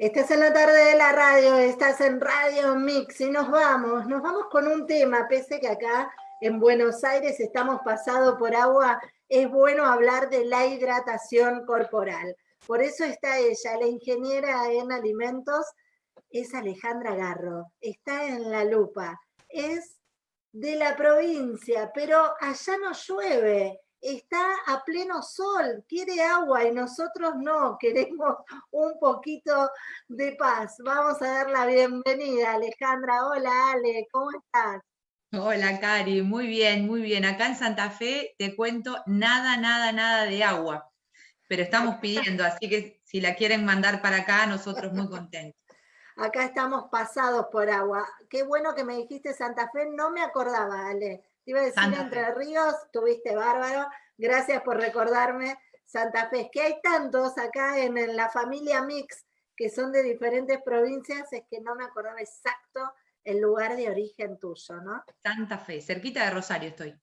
Estás en la tarde de la radio, estás en Radio Mix y nos vamos, nos vamos con un tema, pese que acá en Buenos Aires estamos pasados por agua, es bueno hablar de la hidratación corporal. Por eso está ella, la ingeniera en alimentos, es Alejandra Garro, está en la lupa, es de la provincia, pero allá no llueve, está a pleno sol, quiere agua y nosotros no, queremos un poquito de paz. Vamos a dar la bienvenida, Alejandra. Hola, Ale, ¿cómo estás? Hola, Cari, muy bien, muy bien. Acá en Santa Fe te cuento nada, nada, nada de agua, pero estamos pidiendo, así que si la quieren mandar para acá, nosotros muy contentos. Acá estamos pasados por agua. Qué bueno que me dijiste Santa Fe, no me acordaba, Ale iba a decir Entre Ríos, tuviste bárbaro. Gracias por recordarme Santa Fe. Es que hay tantos acá en, la familia Mix que son de diferentes provincias, es que no me acordaba exacto el lugar de origen tuyo, ¿no? Santa Fe, cerquita de Rosario estoy.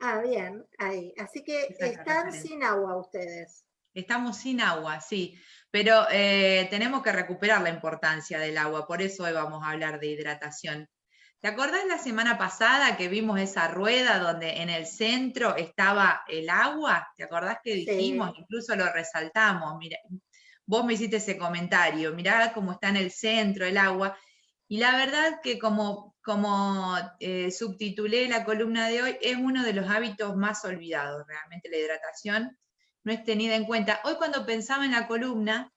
Ah, bien, ahí. Así que están sin agua ustedes. Estamos sin agua, sí, pero eh, tenemos que recuperar la importancia del agua, por eso hoy vamos a hablar de hidratación. ¿Te acordás la semana pasada que vimos esa rueda donde en el centro estaba el agua? ¿Te acordás que dijimos? Incluso lo resaltamos. Mira, vos me hiciste ese comentario, mirá cómo está en el centro el agua. Y la verdad que como, como eh, subtitulé la columna de hoy, es uno de los hábitos más olvidados, realmente la hidratación no es tenida en cuenta. Hoy cuando pensaba en la columna,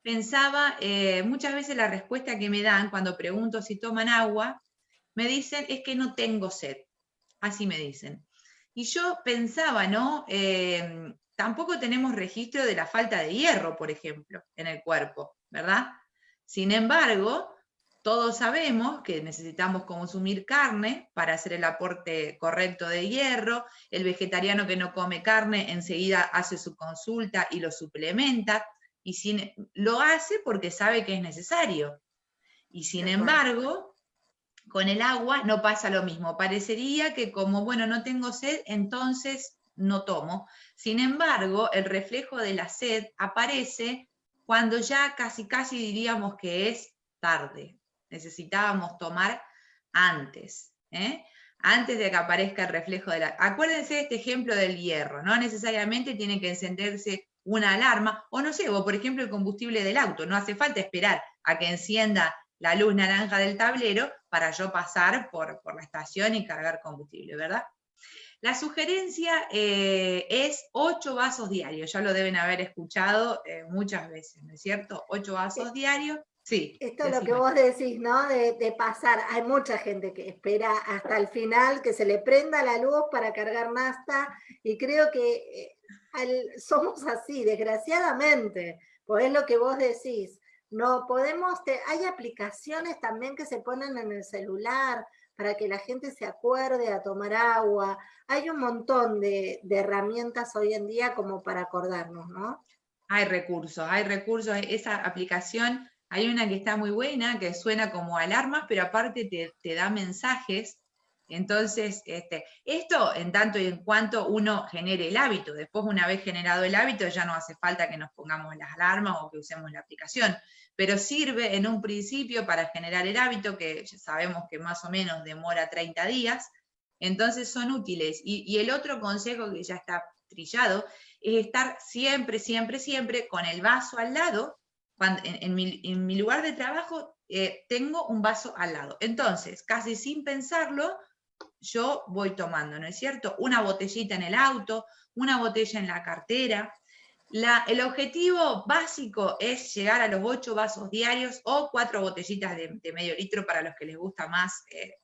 pensaba eh, muchas veces la respuesta que me dan cuando pregunto si toman agua, me dicen es que no tengo sed. Así me dicen. Y yo pensaba, ¿no? Eh, tampoco tenemos registro de la falta de hierro, por ejemplo, en el cuerpo, ¿verdad? Sin embargo, todos sabemos que necesitamos consumir carne para hacer el aporte correcto de hierro. El vegetariano que no come carne enseguida hace su consulta y lo suplementa. Y sin, lo hace porque sabe que es necesario. Y sin embargo, con el agua no pasa lo mismo. Parecería que como, bueno, no tengo sed, entonces no tomo. Sin embargo, el reflejo de la sed aparece cuando ya casi casi diríamos que es tarde. Necesitábamos tomar antes. ¿eh? Antes de que aparezca el reflejo de la... Acuérdense de este ejemplo del hierro. No necesariamente tiene que encenderse una alarma, o no sé, o por ejemplo el combustible del auto. No hace falta esperar a que encienda la luz naranja del tablero para yo pasar por, la estación y cargar combustible, ¿verdad? La sugerencia eh, es ocho vasos diarios, ya lo deben haber escuchado eh, muchas veces, ¿no es cierto? Ocho vasos diarios, sí. Esto es lo que vos decís, ¿no? De, de, pasar, hay mucha gente que espera hasta el final que se le prenda la luz para cargar nasta, y creo que eh, somos así, desgraciadamente, pues es lo que vos decís. No podemos, hay aplicaciones también que se ponen en el celular para que la gente se acuerde a tomar agua. Hay un montón de, herramientas hoy en día como para acordarnos, ¿no? Hay recursos, hay recursos. Esa aplicación, hay una que está muy buena, que suena como alarmas, pero aparte te, te da mensajes entonces, este, esto en tanto y en cuanto uno genere el hábito, después una vez generado el hábito ya no hace falta que nos pongamos las alarmas o que usemos la aplicación, pero sirve en un principio para generar el hábito, que ya sabemos que más o menos demora 30 días, entonces son útiles. Y, el otro consejo que ya está trillado es estar siempre, siempre, siempre con el vaso al lado, cuando, en, mi, lugar de trabajo eh, tengo un vaso al lado. Entonces, casi sin pensarlo, yo voy tomando, ¿no es cierto? Una botellita en el auto, una botella en la cartera. el objetivo básico es llegar a los ocho vasos diarios o cuatro botellitas de, medio litro para los que les gusta más eh,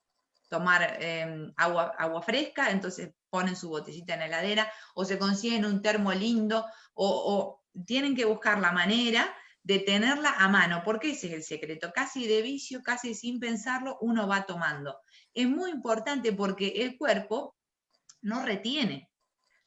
tomar em, agua, agua fresca, entonces ponen su botellita en la heladera o se consiguen un termo lindo o, o tienen que buscar la manera de tenerla a mano, porque ese es el secreto, casi de vicio, casi sin pensarlo, uno va tomando es muy importante porque el cuerpo no retiene,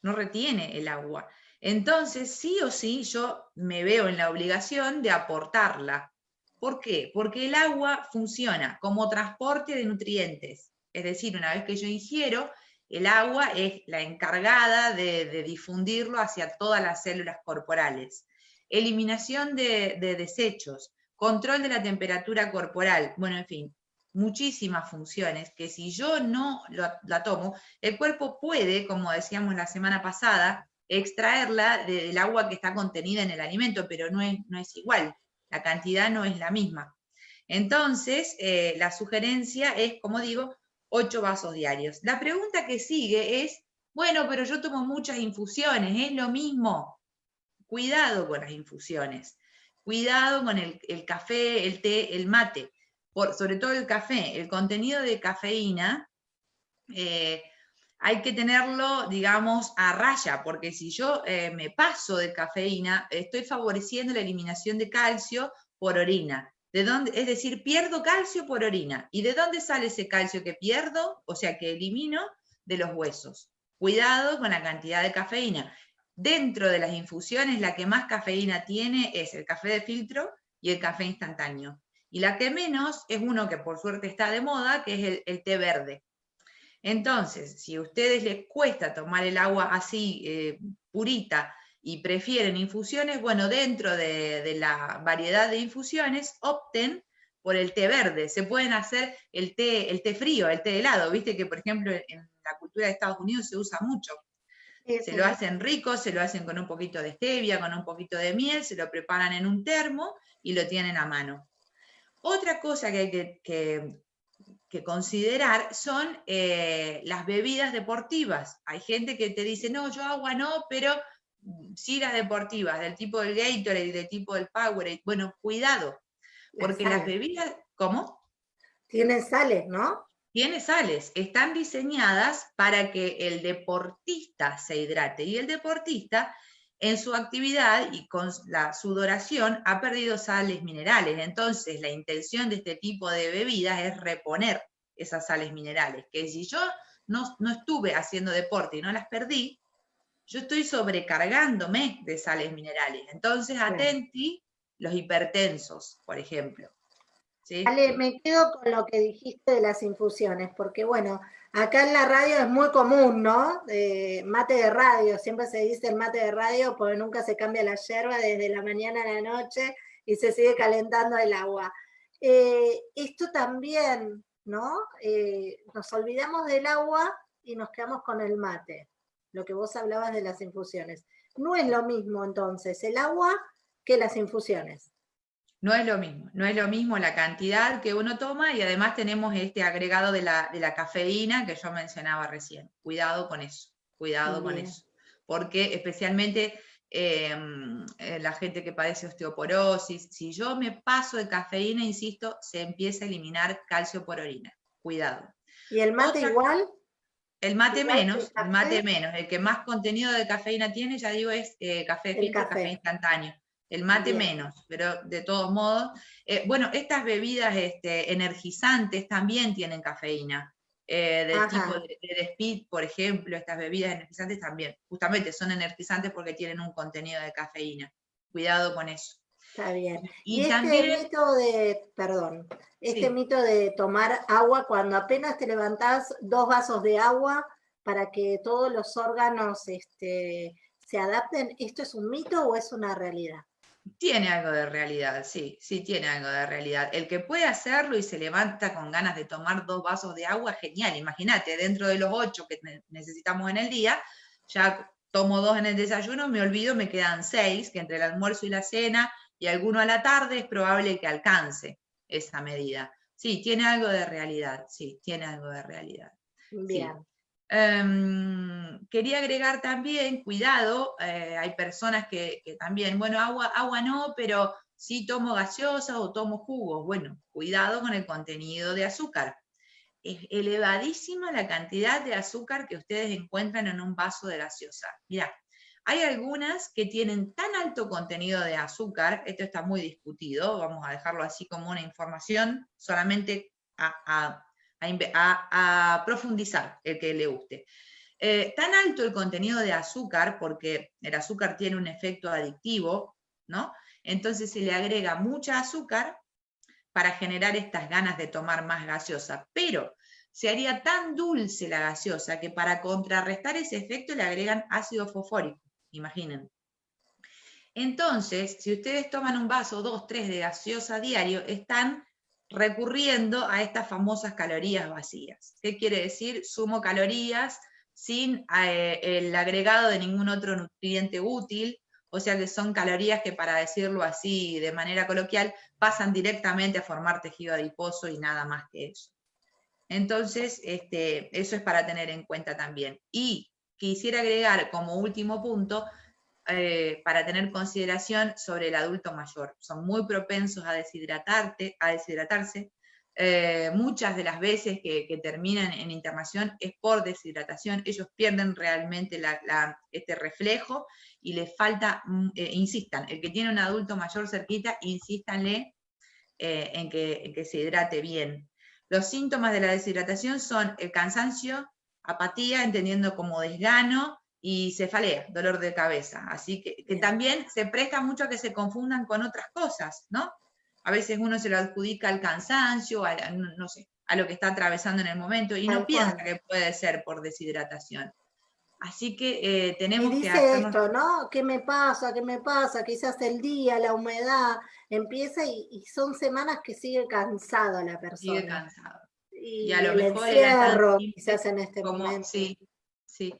no retiene el agua. Entonces, sí o sí, yo me veo en la obligación de aportarla. ¿Por qué? Porque el agua funciona como transporte de nutrientes. Es decir, una vez que yo ingiero, el agua es la encargada de, difundirlo hacia todas las células corporales. Eliminación de desechos, control de la temperatura corporal, bueno, en fin, muchísimas funciones que si yo no la tomo, el cuerpo puede, como decíamos la semana pasada, extraerla del agua que está contenida en el alimento, pero no es, no es igual, la cantidad no es la misma. Entonces, eh, la sugerencia es, como digo, 8 vasos diarios. La pregunta que sigue es, bueno, pero yo tomo muchas infusiones, ¿es lo mismo? Cuidado con las infusiones, cuidado con el, café, el té, el mate, sobre todo el café, el contenido de cafeína eh, hay que tenerlo, digamos, a raya, porque si yo eh, me paso de cafeína, estoy favoreciendo la eliminación de calcio por orina. ¿De dónde? Es decir, pierdo calcio por orina. ¿Y de dónde sale ese calcio que pierdo? O sea, que elimino de los huesos. Cuidado con la cantidad de cafeína. Dentro de las infusiones, la que más cafeína tiene es el café de filtro y el café instantáneo. Y la que menos es uno que por suerte está de moda, que es el té verde. Entonces, si a ustedes les cuesta tomar el agua así, eh, purita, y prefieren infusiones, bueno, dentro de, la variedad de infusiones, opten por el té verde. Se pueden hacer el té, el té frío, el té helado, viste que por ejemplo en la cultura de Estados Unidos se usa mucho. se lo hacen rico, se lo hacen con un poquito de stevia, con un poquito de miel, se lo preparan en un termo y lo tienen a mano. Otra cosa que hay que que considerar son eh, las bebidas deportivas. Hay gente que te dice, no, yo agua no, pero sí las deportivas, del tipo del Gatorade, del tipo del Powerade. Bueno, cuidado, porque las, bebidas, ¿cómo? Tienen sales, ¿no? Tiene sales, están diseñadas para que el deportista se hidrate y el deportista en su actividad y con la sudoración ha perdido sales minerales. Entonces, la intención de este tipo de bebidas es reponer esas sales minerales, que si yo no, estuve haciendo deporte y no las perdí, yo estoy sobrecargándome de sales minerales. Entonces, atenti los hipertensos, por ejemplo. Vale, me quedo con lo que dijiste de las infusiones, porque bueno, acá en la radio es muy común, ¿no? mate de radio, siempre se dice el mate de radio porque nunca se cambia la yerba desde la mañana a la noche y se sigue calentando el agua. Eh, esto también, ¿no? Eh, nos olvidamos del agua y nos quedamos con el mate, lo que vos hablabas de las infusiones. No es lo mismo entonces el agua que las infusiones. No es lo mismo, no es lo mismo la cantidad que uno toma y además tenemos este agregado de la, cafeína que yo mencionaba recién. Cuidado con eso, cuidado con eso. Porque especialmente em, eh, la gente que padece osteoporosis, si yo me paso de cafeína, insisto, se empieza a eliminar calcio por orina. Cuidado. ¿Y el mate igual? El mate menos, el, mate menos. El que más contenido de cafeína tiene, ya digo, es eh, café filtro, café instantáneo el mate menos, pero de todos modos, eh, bueno, estas bebidas este, energizantes también tienen cafeína, eh, del tipo de, speed, por ejemplo, estas bebidas energizantes también, justamente son energizantes porque tienen un contenido de cafeína. Cuidado con eso. Está bien. Y, este mito de, perdón, este mito de tomar agua cuando apenas te levantás dos vasos de agua para que todos los órganos este, se adapten, ¿esto es un mito o es una realidad? Tiene algo de realidad, sí, sí tiene algo de realidad. El que puede hacerlo y se levanta con ganas de tomar dos vasos de agua, genial. Imagínate, dentro de los ocho que necesitamos en el día, ya tomo dos en el desayuno, me olvido, me quedan seis, que entre el almuerzo y la cena y alguno a la tarde es probable que alcance esa medida. Sí, tiene algo de realidad, sí, tiene algo de realidad. Bien. Em, quería agregar también, cuidado, eh, hay personas que, también, bueno, agua, agua no, pero sí tomo gaseosa o tomo jugos. Bueno, cuidado con el contenido de azúcar. Es elevadísima la cantidad de azúcar que ustedes encuentran en un vaso de gaseosa. Mira, hay algunas que tienen tan alto contenido de azúcar, esto está muy discutido, vamos a dejarlo así como una información, solamente a, profundizar el que le guste. Eh, tan alto el contenido de azúcar, porque el azúcar tiene un efecto adictivo, ¿no? Entonces se le agrega mucha azúcar para generar estas ganas de tomar más gaseosa, pero se haría tan dulce la gaseosa que para contrarrestar ese efecto le agregan ácido fosfórico, imaginen. Entonces, si ustedes toman un vaso, dos, tres de gaseosa diario, están recurriendo a estas famosas calorías vacías. ¿Qué quiere decir? Sumo calorías sin eh, el agregado de ningún otro nutriente útil, o sea que son calorías que, para decirlo así de manera coloquial, pasan directamente a formar tejido adiposo y nada más que eso. Entonces, este, eso es para tener en cuenta también. Y quisiera agregar como último punto, eh, para tener consideración sobre el adulto mayor. Son muy propensos a, deshidratarte, a deshidratarse. Eh, muchas de las veces que, terminan en internación es por deshidratación. Ellos pierden realmente este reflejo y les falta, mm, eh, insistan, el que tiene un adulto mayor cerquita, insístanle en que, en que se hidrate bien. Los síntomas de la deshidratación son el cansancio, apatía, entendiendo como desgano, y cefalea, dolor de cabeza. Así que, también se presta mucho a que se confundan con otras cosas, ¿no? A veces uno se lo adjudica al cansancio, a, no sé, a lo que está atravesando en el momento y no piensa que puede ser por deshidratación. Así que eh, tenemos y dice esto, ¿no? ¿Qué me pasa? ¿Qué me pasa? Quizás el día, la humedad, empieza y, son semanas que sigue cansado la persona. Sigue cansado. Y, a lo mejor encierro, quizás en este momento. Sí, sí.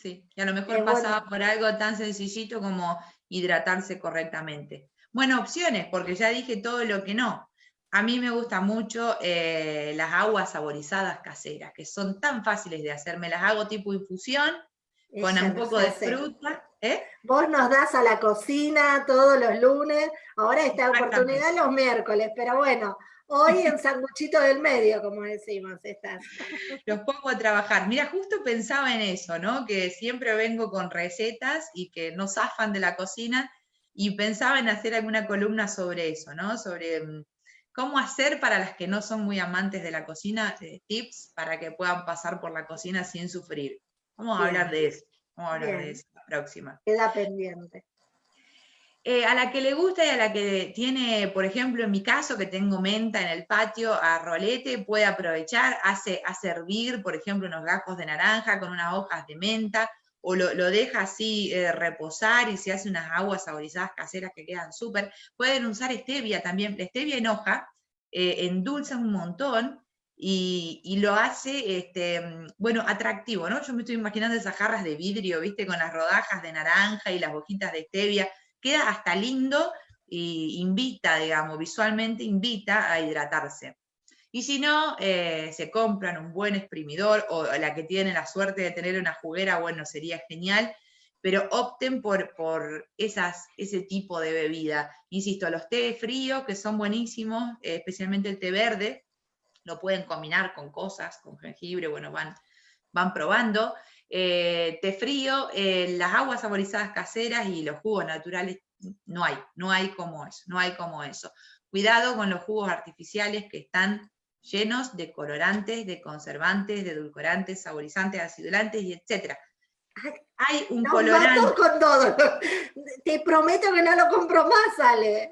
Sí, y a lo mejor pasaba por algo tan sencillito como hidratarse correctamente. Bueno, opciones, porque ya dije todo lo que no. A mí me gustan mucho eh, las aguas saborizadas caseras, que son tan fáciles de hacer. Me las hago tipo infusión, con un poco de fruta. ¿eh? Vos nos das a la cocina todos los lunes, ahora esta oportunidad los miércoles, pero bueno, Hoy en sanguchito del medio, como decimos, estás. Los pongo a trabajar. Mira, justo pensaba en eso, ¿no? Que siempre vengo con recetas y que no zafan de la cocina y pensaba en hacer alguna columna sobre eso, ¿no? Sobre mm, cómo hacer para las que no son muy amantes de la cocina, eh, tips para que puedan pasar por la cocina sin sufrir. Vamos a hablar de eso. Vamos a hablar de eso la próxima. Queda pendiente. Eh, a la que le gusta y a la que tiene, por ejemplo, en mi caso, que tengo menta en el patio a rolete, puede aprovechar, hace a servir, por ejemplo, unos gajos de naranja con unas hojas de menta, o lo, deja así eh, reposar y se hace unas aguas saborizadas caseras que quedan súper. Pueden usar stevia también, la stevia en hoja, eh, endulza un montón, y, lo hace, este, bueno, atractivo, ¿no? Yo me estoy imaginando esas jarras de vidrio, ¿viste? Con las rodajas de naranja y las hojitas de stevia, queda hasta lindo e invita, digamos, visualmente invita a hidratarse. Y si no, eh, se compran un buen exprimidor o la que tiene la suerte de tener una juguera, bueno, sería genial, pero opten por, por esas, ese tipo de bebida. Insisto, los té fríos, que son buenísimos, eh, especialmente el té verde, lo pueden combinar con cosas, con jengibre, bueno, van, van probando. Eh, té frío, eh, las aguas saborizadas caseras y los jugos naturales, no hay, no hay como eso, no hay como eso. Cuidado con los jugos artificiales que están llenos de colorantes, de conservantes, de edulcorantes, saborizantes, acidulantes y etcétera. Hay un colorante. con todo. Te prometo que no lo compro más, Ale.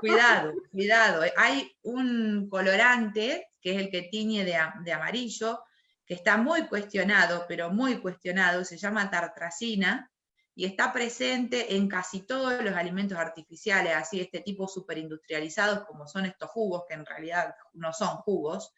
Cuidado, cuidado. Hay un colorante, que es el que tiñe de amarillo, que está muy cuestionado, pero muy cuestionado, se llama tartracina, y está presente en casi todos los alimentos artificiales, así este tipo superindustrializados como son estos jugos, que en realidad no son jugos,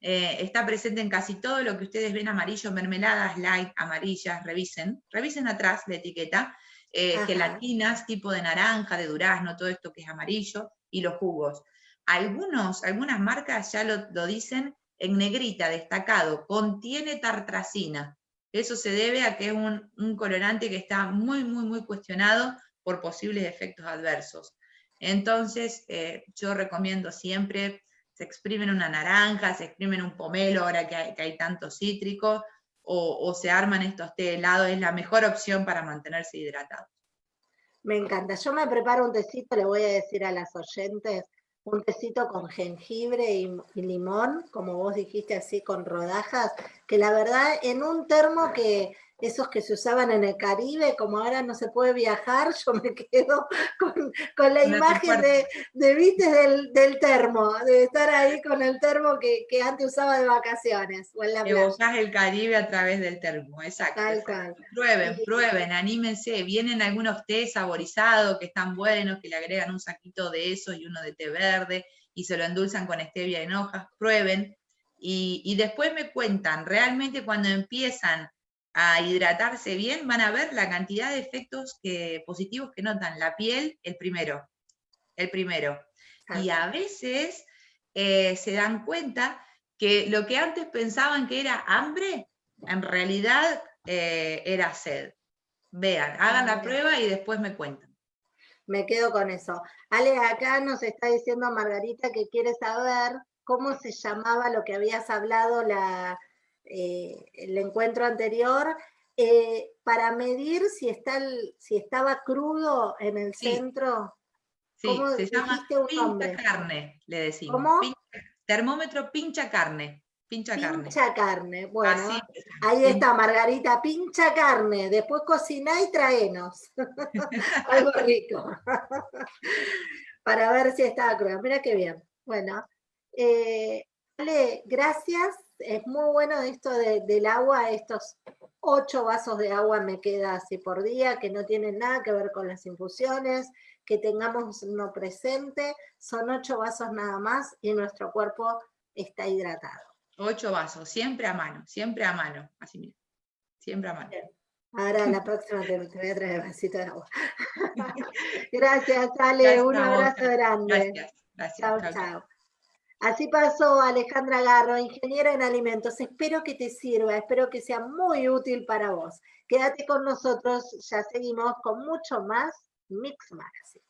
eh, está presente en casi todo lo que ustedes ven amarillo, mermeladas, light, amarillas, revisen, revisen atrás la etiqueta, eh, gelatinas tipo de naranja, de durazno, todo esto que es amarillo, y los jugos. Algunos, algunas marcas ya lo dicen en negrita, destacado, contiene tartracina. Eso se debe a que es un, colorante que está muy, muy, muy cuestionado por posibles efectos adversos. Entonces, eh, yo recomiendo siempre, se exprimen una naranja, se exprimen un pomelo, ahora que hay, tanto cítrico, o, se arman estos té helados, es la mejor opción para mantenerse hidratados. Me encanta. Yo me preparo un tecito, le voy a decir a las oyentes, un tecito con jengibre y, limón, como vos dijiste así, con rodajas, que la verdad en un termo que, esos que se usaban en el Caribe, como ahora no se puede viajar, yo me quedo con, la imagen de, de viste, del, termo, de estar ahí con el termo que, antes usaba de vacaciones. O en la el Caribe a través del termo, exacto. Prueben, prueben, anímense, vienen algunos té saborizados que están buenos, que le agregan un saquito de eso y uno de té verde, y se lo endulzan con stevia en hojas, prueben, y, y después me cuentan, realmente cuando empiezan a hidratarse bien, van a ver la cantidad de efectos que, positivos que notan. La piel, el primero, el primero. Y a veces eh, se dan cuenta que lo que antes pensaban que era hambre, en realidad eh, era sed. Vean, hagan la prueba y después me cuentan. Me quedo con eso. Ale, acá nos está diciendo Margarita que quiere saber cómo se llamaba lo que habías hablado la, eh, el encuentro anterior, eh, para medir si, está si estaba crudo en el centro. Sí, se llama pincha carne, le decimos. ¿Cómo? termómetro pincha carne. Pincha, pincha carne. Bueno, ahí está Margarita, pincha carne. Después cocina y traenos. Algo rico. Para ver si estaba crudo. Mira qué bien. Bueno, eh, gracias es muy bueno esto del agua, estos ocho vasos de agua me queda así por día, que no tienen nada que ver con las infusiones, que tengamos uno presente, son ocho vasos nada más y nuestro cuerpo está hidratado. Ocho vasos, siempre a mano, siempre a mano, así mira, siempre a mano. Ahora la próxima te, voy a traer vasito de agua. gracias, Ale, un abrazo grande. Gracias, gracias. chao. chao. Así pasó Alejandra Garro, ingeniera en alimentos. Espero que te sirva, espero que sea muy útil para vos. Quédate con nosotros, ya seguimos con mucho más Mix Magazine.